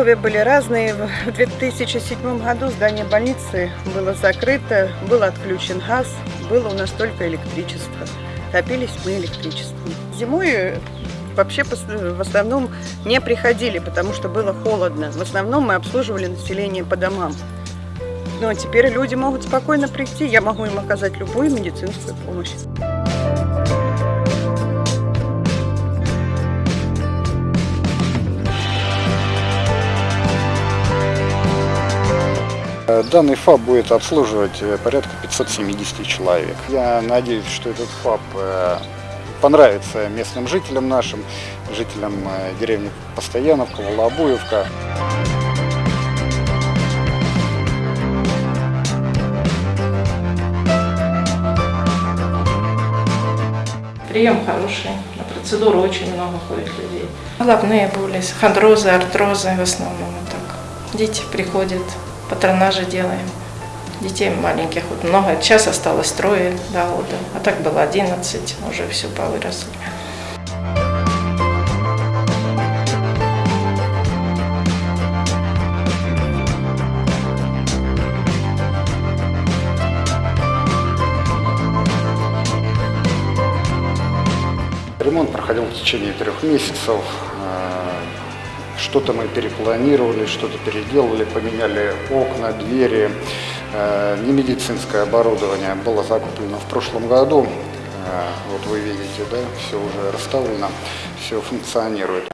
условия были разные. В 2007 году здание больницы было закрыто, был отключен газ, было у нас только электричество. Топились мы электричеством. Зимой вообще в основном не приходили, потому что было холодно. В основном мы обслуживали население по домам. Но теперь люди могут спокойно прийти, я могу им оказать любую медицинскую помощь. Данный ФАП будет обслуживать порядка 570 человек. Я надеюсь, что этот ФАП понравится местным жителям нашим, жителям деревни Постояновка, Волобуевка. Прием хороший, на процедуру очень много ходит людей. Головные боли, хондрозы, артрозы в основном. Так. Дети приходят, патронажи делаем. Детей маленьких вот много. Сейчас осталось трое до года, а так было 11, уже все повыросли. Ремонт проходил в течение трех месяцев. Что-то мы перепланировали, что-то переделали, поменяли окна, двери. Не медицинское оборудование было закуплено в прошлом году. Вот вы видите, да, все уже расставлено, все функционирует.